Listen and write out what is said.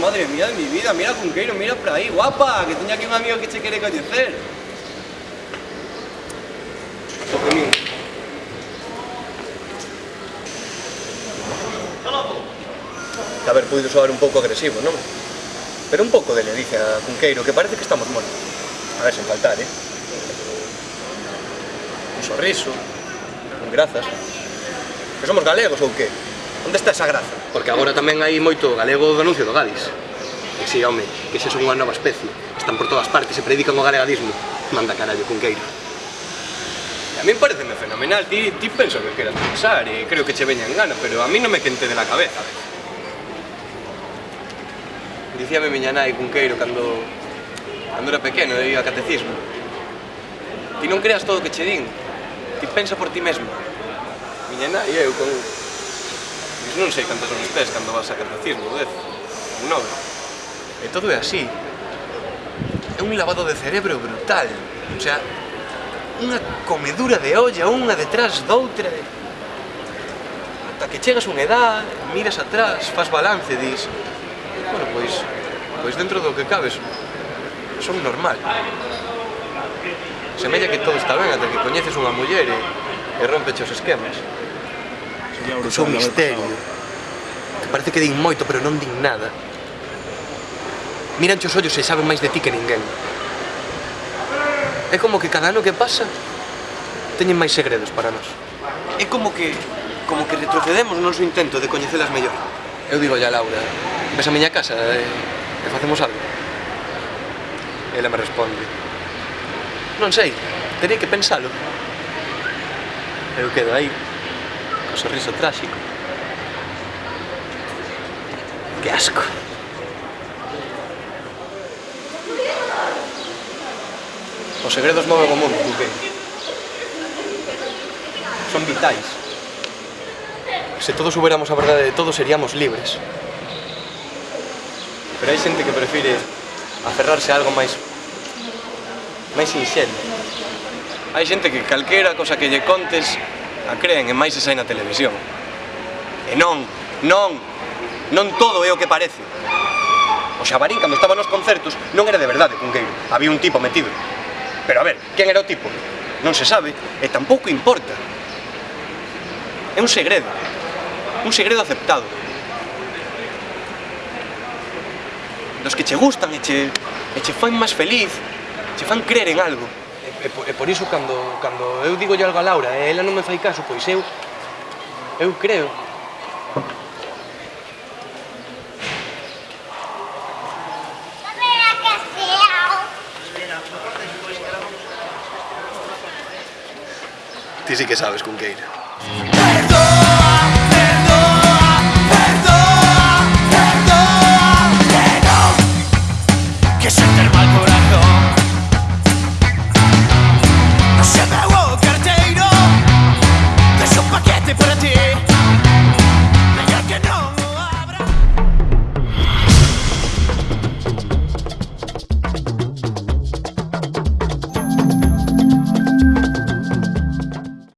madre mía de mi vida, mira Cunqueiro, mira por aí, guapa, que teña aquí un amigo que coñecer. Toque mío. A ver, puido soar un pouco agresivo, non? Pero un pouco de ledicia, Cunqueiro, que parece que estamos monos. A ver, sen faltar, eh? Un sorriso, un grazas. Que somos galegos ou que? Onde está esa graza? Porque agora tamén hai moito galego do anuncio do Gadis. Que si, home, que se son unha nova especie. Están por todas partes, se predican o galegadismo. Manda carallo, cunqueiro. A mí pareceme fenomenal, ti, ti penso que queras pensar e creo que che veña en gana, pero a mí non me quente de la cabeza. Dicíame miña nai cunqueiro cando, cando era pequeno e ia a catecismo. Ti non creas todo o que che din, ti pensa por ti mesmo. Miña nai e eu con, Pois non sei cantas son tes cando vas a catecismo, 10 Un 9. E todo é así. É un lavado de cerebro brutal. O sea, unha comedura de olla, unha detrás doutra. Ata que chegas unha edad, miras atrás, faz balance, dis... Bueno, pois, pois dentro do que cabes, son normal. Semella que todo está ben ata que coñeces unha muller e, e rompeche os esquemas. Brutal, un misterio. Que parece que din moito, pero non din nada. Miranche os ollos e saben máis de ti que ninguén. É como que cada ano que pasa teñen máis segredos para nós. É como que como que retrocedemos no noso intento de coñecelas mellor. Eu digo ya Laura, ves a miña casa e, e facemos algo? Ela me responde. Non sei, terei que pensalo. Eu quedo aí, co sorriso tráxico. Que asco. Os segredos moven o mundo, que? Son vitais. Se todos huberamos a verdade de todo, seríamos libres. Pero hai xente que prefire aferrarse a algo máis máis sinxelo. Hai xente que calquera cosa que lle contes a creen, e máis se sai na televisión. E non, non, non todo é o que parece. O Xabarín, cando estaba nos concertos, non era de verdade cunqueiro. Había un tipo metido. Pero a ver, quen era o tipo? Non se sabe, e tampouco importa. É un segredo. Un segredo aceptado. Dos que che gustan e che, e che fan máis feliz, che fan crer en algo. E por, e por iso, cando, cando eu digo algo a Laura e ela non me fai caso, pois eu, eu creo Ti sí que sabes con queira. Perdón.